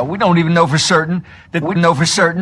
Hell, we don't even know for certain that we know for certain